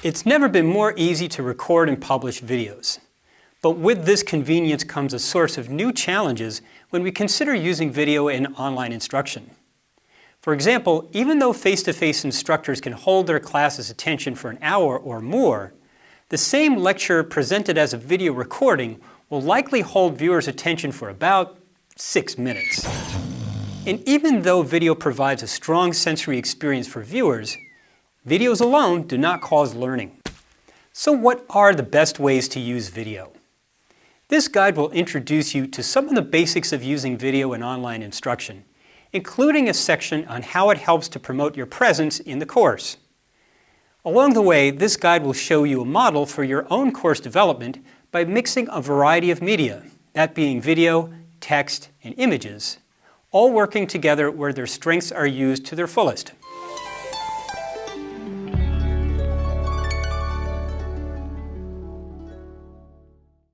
It's never been more easy to record and publish videos. But with this convenience comes a source of new challenges when we consider using video in online instruction. For example, even though face-to-face -face instructors can hold their class's attention for an hour or more, the same lecture presented as a video recording will likely hold viewers' attention for about six minutes. And even though video provides a strong sensory experience for viewers, videos alone do not cause learning. So what are the best ways to use video? This guide will introduce you to some of the basics of using video in online instruction, including a section on how it helps to promote your presence in the course. Along the way, this guide will show you a model for your own course development by mixing a variety of media, that being video, text, and images, all working together where their strengths are used to their fullest.